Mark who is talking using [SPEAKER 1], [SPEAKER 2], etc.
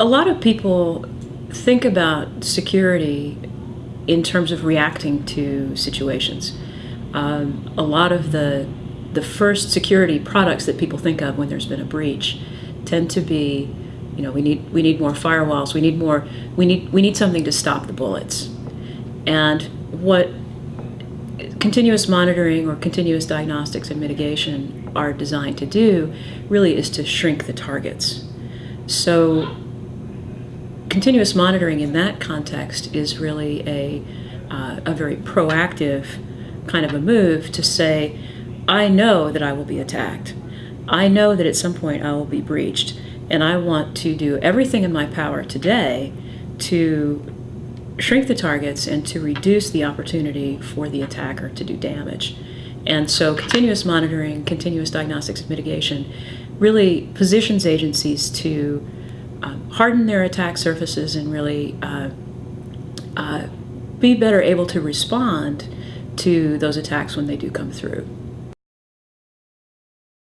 [SPEAKER 1] a lot of people think about security in terms of reacting to situations. Um, a lot of the the first security products that people think of when there's been a breach tend to be, you know, we need we need more firewalls, we need more, we need we need something to stop the bullets. And what continuous monitoring or continuous diagnostics and mitigation are designed to do really is to shrink the targets. So continuous monitoring in that context is really a, uh, a very proactive kind of a move to say, I know that I will be attacked. I know that at some point I will be breached, and I want to do everything in my power today to shrink the targets and to reduce the opportunity for the attacker to do damage. And so continuous monitoring, continuous diagnostics and mitigation really positions agencies to um, harden their attack surfaces and really uh, uh, be better able to respond to those attacks when they do come through.